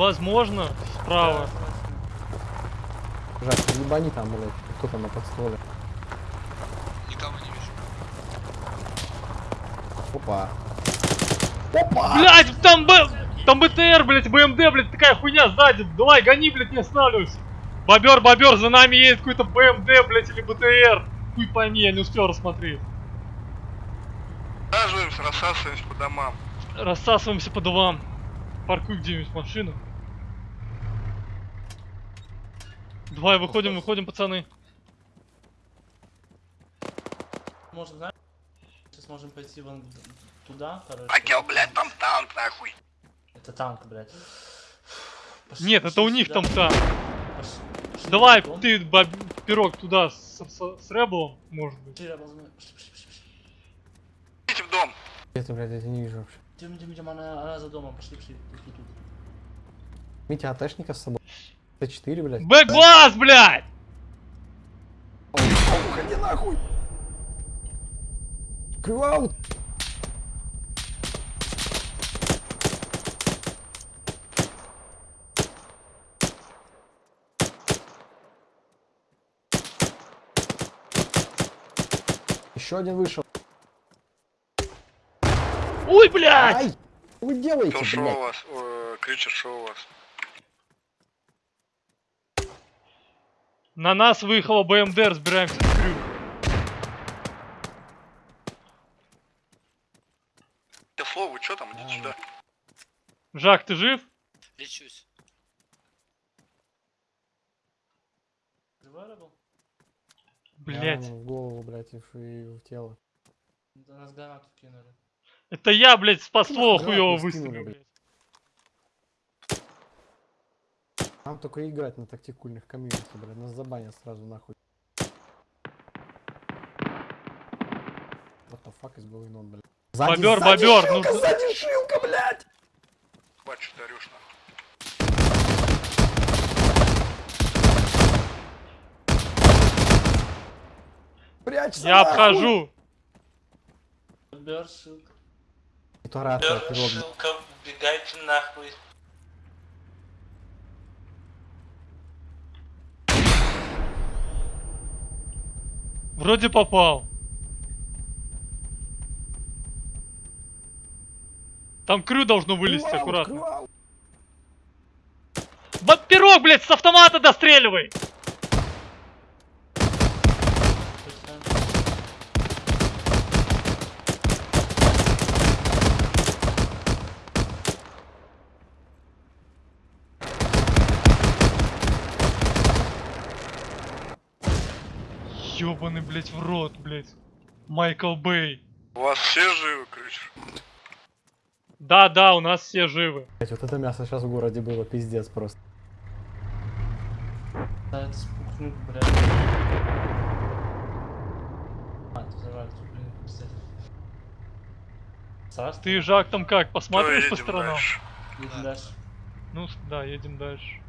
Возможно, справа. Жак, ебани там, блядь, кто там на подстоле. Никого не вижу. Опа. Блять, там Б... Там БТР, блять, БМД, блять, такая хуйня сзади. Давай, гони, блять, не останавливайся. Бобер, бобер, за нами едет какой-то БМД, блять, или БТР. Хуй пойми, я не успел рассмотреть. Саживаемся, рассасываемся по домам. Рассасываемся по домам. Паркуй где-нибудь машину. Давай, выходим, выходим, пацаны. Может, знаешь, сейчас можем пойти вон туда, короче. Акел, блядь, там танк, нахуй. Это танк, блядь. Пошли- Нет, это пошли у них сюда. там там. Пошли- пошли Давай, дом. ты, боб... пирог, туда с, с, с Рэблом, может быть. Пошли. Пошли, пошли. Идите в дом. Это, блядь, я тебя не вижу вообще. Идем, идем, идем, она, она за домом. Пошли, пошли. Тут, тут, тут. Митя, АТшника с собой. Т4, блядь. Бэк-глаз, блядь! Уходи нахуй! Крюаут! Еще один вышел. Ой, блядь! Ай! Что вы делаете, Кто шел у блядь? вас? Э, Кричер шел у вас. На нас выехала БМД, разбираемся с крю. Тефло, вы что там? Идите сюда. Жак, ты жив? Лечусь. Блять. Я в голову, блядь, и в, и в тело. Да нас гранату кинули. Это я, блядь, спас ствол Нахуй хуёво выстрелил, блядь. блядь. Нам только играть на тактикульных комьюнити, блядь. Нас забанят сразу нахуй. What the fuck is going on, блядь? Бобер, сзади бобер, шилка, ну- сзади шилка, блядь! Бачу, ты орешь нахуй. Прячься Я нахуй! обхожу. Бер, шилка. Пирог. Шилка, убегайте нахуй. Вроде попал. Там крю должно вылезти аккуратно. крюаут. Ба- Пирог, блядь, с автомата достреливай! Ёбаный, блядь, в рот, блядь. Майкл Бэй. У вас все живы, Кричер? Да, да, у нас все живы. Блядь, вот это мясо сейчас в городе было, пиздец просто. Да, это спухнуть, блядь. А, ты взорвали, тут, блин, пиздец. Царство. Ты, Жак, там как, Всё, посматриваешь по сторонам? дальше. Едем дальше. Ну, да, едем дальше.